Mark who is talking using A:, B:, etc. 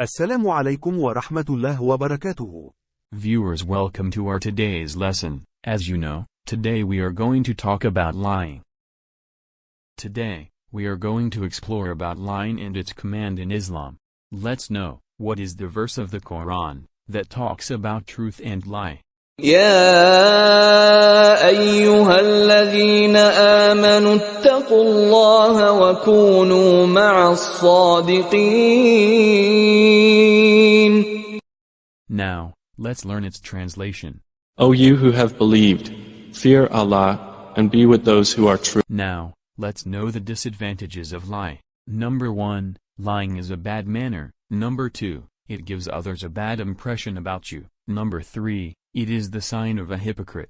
A: السلام عليكم ورحمة الله وبركاته.
B: Viewers welcome to our today's lesson. As you know, today we are going to talk about lying. Today, we are going to explore about lying and its command in Islam. Let's know, what is the verse of the Quran, that talks about truth and lie.
C: يا أيها الذين آمنوا اتقوا الله وكونوا مع الصادقين
B: now, let's learn its translation.
D: O you who have believed, fear Allah, and be with those who are true.
B: Now, let's know the disadvantages of lie. Number 1, lying is a bad manner. Number 2, it gives others a bad impression about you. Number 3, it is the sign of a hypocrite.